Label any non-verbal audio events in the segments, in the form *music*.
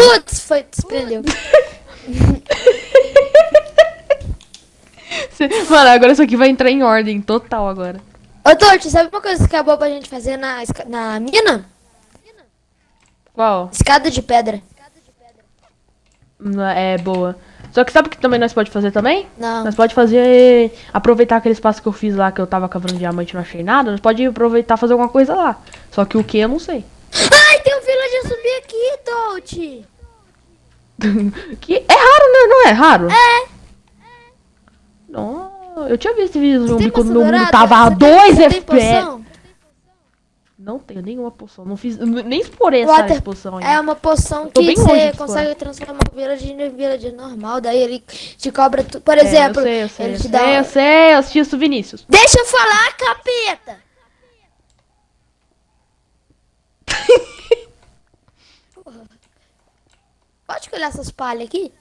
Putz, foi, desprendeu. *laughs* Mano, agora isso aqui vai entrar em ordem total agora. Ô, Torte, sabe uma coisa que boa pra gente fazer na, na mina? Qual? Escada de pedra. Não, É boa. Só que sabe o que também nós pode fazer também? Não. Nós pode fazer. Aproveitar aquele espaço que eu fiz lá que eu tava cavando diamante e não achei nada. Nós pode aproveitar e fazer alguma coisa lá. Só que o que eu não sei. Ai, tem um villager subir aqui, Torte. *laughs* que é raro, né? Não é raro? É. Não, eu tinha visto esse vídeo zumbi quando meu mundo tava a Você tem- 2 você tem FPS. Não tenho nenhuma poção. Não fiz. Nem explorei essa Water- poção ainda. É uma poção que você consegue transformar o villager em villager normal. Daí ele te cobra. Tu... Por É, exemplo, eu sei, eu sei, ele eu te sei, dá. eu sei, eu assisti isso, Vinícius. Deixa eu falar, capeta! Pode colher essas palhas aqui?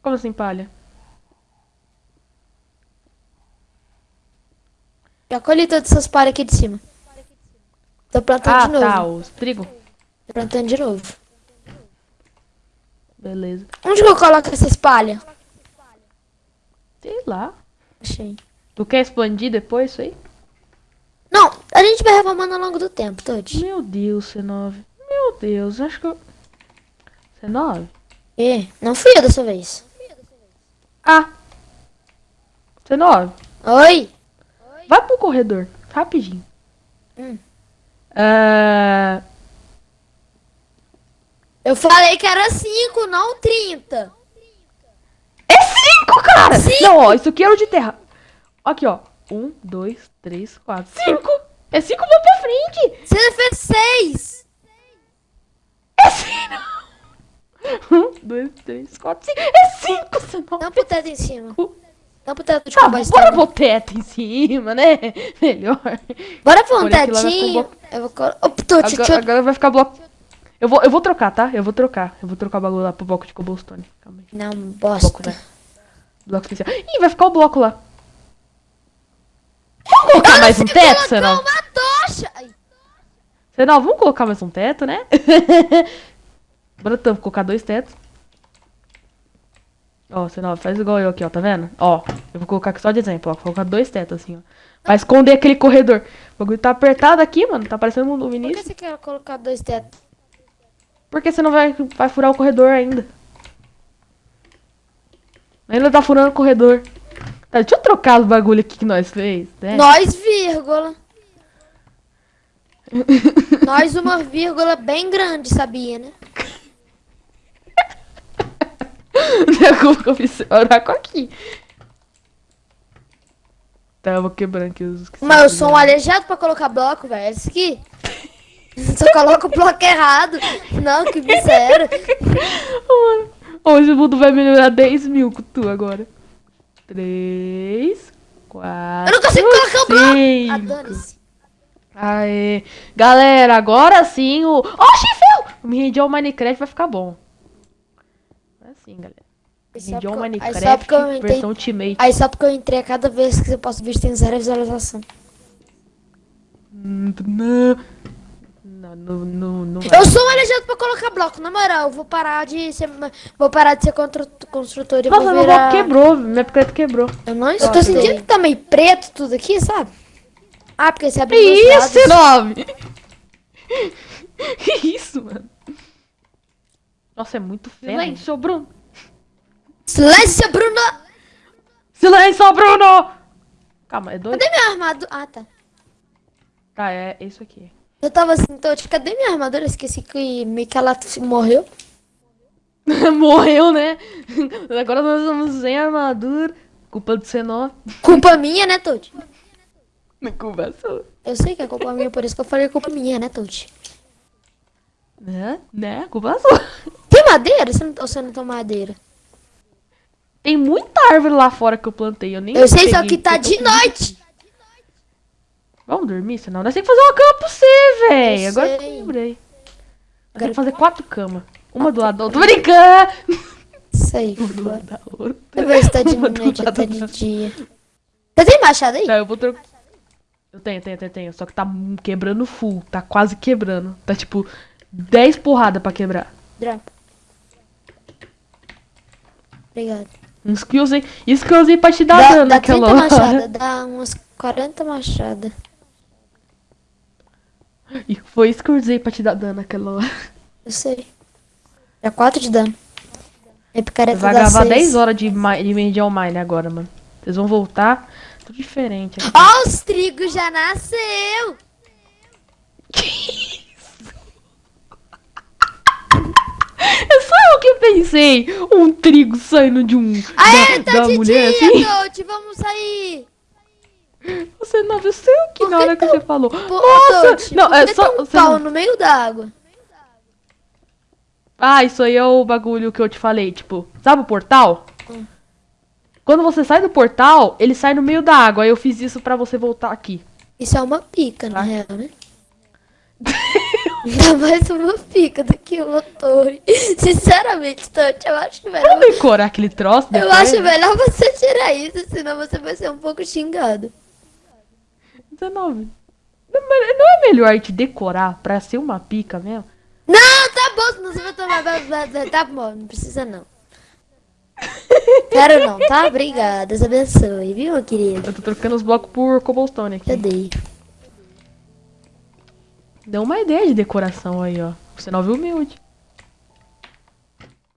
Como assim, palha? Já colhi todas essas palhas aqui de cima. Tô plantando Ah, de novo. tá, os trigo. Tô plantando de novo. Beleza. Onde que eu coloco essas palhas? Sei lá. Achei. Tu quer expandir depois isso aí? Não, a gente vai reformando ao longo do tempo, Todd. Meu Deus, C9. Deus, acho que eu. C9? E não fui eu dessa vez. Ah! C9, Oi? vai pro corredor, rapidinho. Hum. Ah, Eu falei que era 5, não 30. É 5, cara! Cinco? Não, ó, isso aqui era o de terra. Aqui, ó. 1, 2, 3, 4, 5! É 5 vou pra frente! Você fez 6. É 5! 1, 2, 3, 4, 5! É 5, C9! Não pro teto em cima. Não pro teto de Tá, cowboy bora pro teto em cima, né? *laughs* Melhor. Bora pro um ficar tetinho. Eu vou Agora, agora vai ficar bloco. Eu vou, eu vou trocar, tá? Eu vou trocar. Eu vou trocar o bagulho lá pro bloco de cobblestone. Calma aí. Não, Bloco, bosta. né? Bloco especial. Ih, vai ficar o bloco lá. Vamos colocar mais um teto, Senão? uma tocha. Senão, vamos colocar mais um teto, né? *laughs* Bora então, colocar dois tetos. Ó, Senão, faz igual eu aqui, ó, tá vendo? Ó, eu vou colocar aqui só de exemplo, ó. Vou colocar dois tetos assim, ó. Pra esconder aquele corredor. O bagulho tá apertado aqui, mano. Tá parecendo um do Por que você quer colocar dois tetos? Porque você não vai, vai furar o corredor ainda. Ainda tá furando o corredor. Tá, deixa eu trocar os bagulho aqui que nós fez, né? Nós, vírgula. *laughs* Nós, uma vírgula bem grande, sabia, né? *laughs* É eu fiz oraco aqui. Tá, eu vou quebrando aqui os... que Mas eu sou um aleijado pra colocar bloco, velho. Esse aqui. *laughs* Só coloca o bloco errado. Não, que miséria. Mano, *laughs* Hoje o mundo vai melhorar 10 mil com tu agora. 3, 4, Eu não consigo colocar o bloco. 5. dane-se. Aê. Galera, agora sim o... Oxi, feu! Me rendi ao Minecraft vai ficar bom. Assim, galera. Aí só Minecraft porque eu entrei- versão Ultimate. Aí só porque eu entrei a cada vez que eu posso ver tem zero visualização. Hum, Não, não, não, não. Eu sou um aleijado pra colocar bloco, na moral. Eu vou parar de ser. Vou parar de ser constru- construtor e Nossa, vou meu virar... bloco quebrou, minha picareta quebrou. Eu não estou Nossa, sentindo eu- que tá meio preto tudo aqui, sabe? Ah, porque você abriu isso. C9? *laughs* Que isso, mano? Nossa, é muito feio. Silêncio, Bruno. Silêncio, Bruno! Silêncio, Bruno! Calma, é dois? Cadê minha armadura? Ah, tá. Tá, é isso aqui. Eu tava assim, Totti, cadê minha armadura? Esqueci que meio que ela morreu. *laughs* Morreu, né? Agora nós estamos sem armadura. Culpa do C9. Culpa minha, né, Totti? Culpa sua. Eu sei que é culpa minha, por isso que eu falei culpa minha, né, Totti? Né? Né? Culpa sua. Tem madeira? Você não, ou você não tem madeira? Tem muita árvore lá fora que eu plantei. Eu nem Eu sei, só que tá de noite. Vamos dormir, senão nós temos que fazer uma cama pra você, véi. Eu Agora que eu lembrei. Nós temos que fazer quatro camas. Uma do lado da outra. Tô brincando! Isso *laughs* aí, Uma do lado da outra. Eu se tá de noite tá da de dia. Você tem machado aí? Tá, eu vou trocar. Eu tenho, tenho, tenho, tenho. Só que tá quebrando full. Tá quase quebrando. Tá tipo. 10 porradas pra quebrar. Dropa. Obrigado. Uns eu usei pra te dar Dá, dano dá naquela 30 hora. machada, dá umas 40 machada. E foi isso que eu usei pra te dar dano naquela hora. Eu sei. Dá 4 de dano. É picareta Vai gravar 6. 10 horas de, de Medial Mine agora, mano. Vocês vão voltar. Tudo diferente. Ó, os trigos já nasceu! *laughs* É só eu que pensei. Um trigo saindo de um. Aê, da, tá da de mulher dia, assim. Tote, vamos sair! Você não viu sei o que na Por que hora que tão- você falou. Pô, Nossa! Não, é que só. um pau não- no meio d'água. Ah, isso aí é o bagulho que eu te falei, tipo, sabe o portal? Hum. Quando você sai do portal, ele sai no meio da água. Aí eu fiz isso pra você voltar aqui. Isso é uma pica, na Tá. real, né? *laughs* Ainda mais uma pica do que uma torre. Sinceramente, Tote, eu acho melhor. Vamos decorar aquele troço Eu depois, acho né? melhor você tirar isso, senão você vai ser um pouco xingado. 19. Não, é melhor te decorar pra ser uma pica mesmo? Não, tá bom, senão você vai tomar. Tá bom, não precisa não. Quero não, tá? Obrigada, Deus abençoe, viu, meu querido? Eu tô trocando os blocos por cobblestone aqui. Eu dei. Deu uma ideia de decoração aí, ó. Você não viu humilde.